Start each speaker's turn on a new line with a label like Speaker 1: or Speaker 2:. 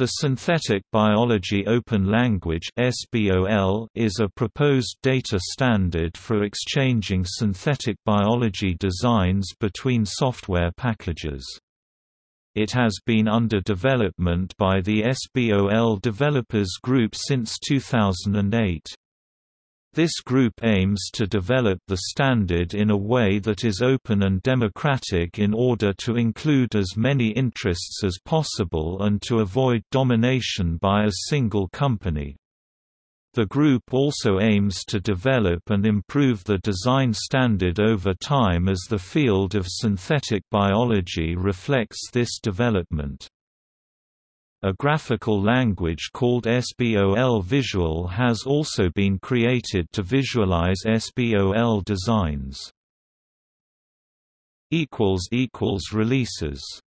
Speaker 1: The Synthetic Biology Open Language is a proposed data standard for exchanging synthetic biology designs between software packages. It has been under development by the SBOL Developers Group since 2008. This group aims to develop the standard in a way that is open and democratic in order to include as many interests as possible and to avoid domination by a single company. The group also aims to develop and improve the design standard over time as the field of synthetic biology reflects this development. A graphical language called SBOL Visual has also been created to visualize SBOL designs. Releases